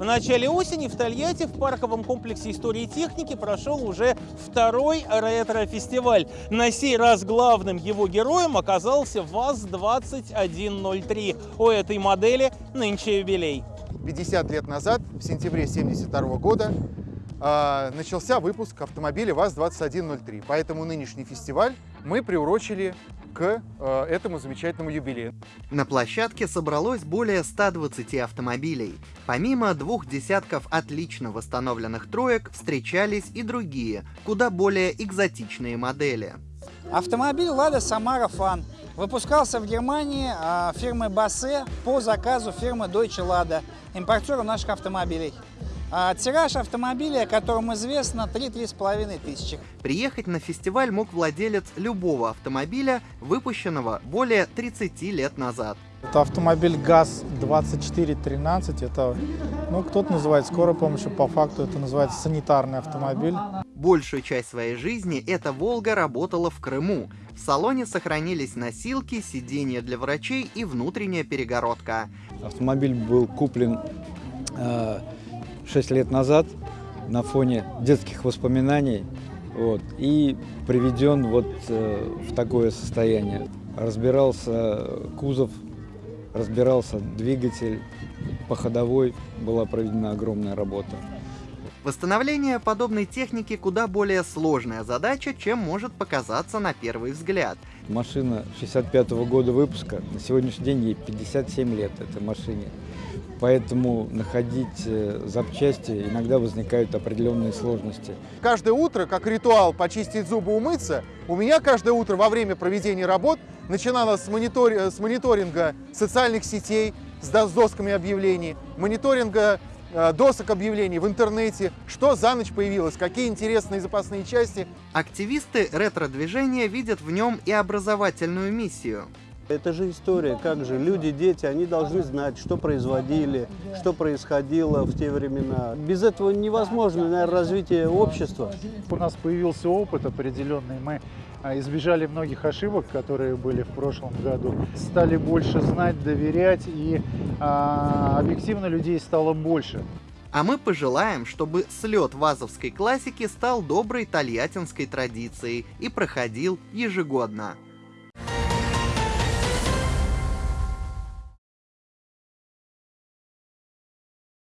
В начале осени в Тольятти в парковом комплексе истории и техники прошел уже второй ретро-фестиваль. На сей раз главным его героем оказался ВАЗ-2103. У этой модели нынче юбилей. 50 лет назад, в сентябре 1972 года, э, начался выпуск автомобиля ВАЗ-2103. Поэтому нынешний фестиваль мы приурочили к э, этому замечательному юбилею. На площадке собралось более 120 автомобилей. Помимо двух десятков отлично восстановленных троек, встречались и другие, куда более экзотичные модели. Автомобиль «Лада Самара Фан» выпускался в Германии а, фирмой Бассе по заказу фирмы Deutsche Lada, импортером наших автомобилей. А тираж автомобиля, о котором известно, 3-3,5 тысячи. Приехать на фестиваль мог владелец любого автомобиля, выпущенного более 30 лет назад. Это автомобиль ГАЗ-2413. Это, ну, кто-то называет скорой помощью, по факту это называется санитарный автомобиль. Большую часть своей жизни эта «Волга» работала в Крыму. В салоне сохранились носилки, сиденья для врачей и внутренняя перегородка. Автомобиль был куплен э, 6 лет назад на фоне детских воспоминаний вот, и приведен вот э, в такое состояние. Разбирался кузов, разбирался двигатель, по ходовой была проведена огромная работа. Восстановление подобной техники куда более сложная задача, чем может показаться на первый взгляд. Машина 65 -го года выпуска, на сегодняшний день ей 57 лет этой машине. Поэтому находить э, запчасти иногда возникают определенные сложности. Каждое утро, как ритуал почистить зубы, умыться, у меня каждое утро во время проведения работ начиналось с, монитор... с мониторинга социальных сетей, с досками объявлений, мониторинга досок объявлений в интернете, что за ночь появилось, какие интересные запасные части. Активисты ретро-движения видят в нем и образовательную миссию. Это же история, как же люди, дети, они должны знать, что производили, что происходило в те времена. Без этого невозможно, наверное, развитие общества. У нас появился опыт определенный, мы а, избежали многих ошибок, которые были в прошлом году, стали больше знать, доверять, и а, объективно людей стало больше. А мы пожелаем, чтобы слет вазовской классики стал доброй тольяттинской традицией и проходил ежегодно.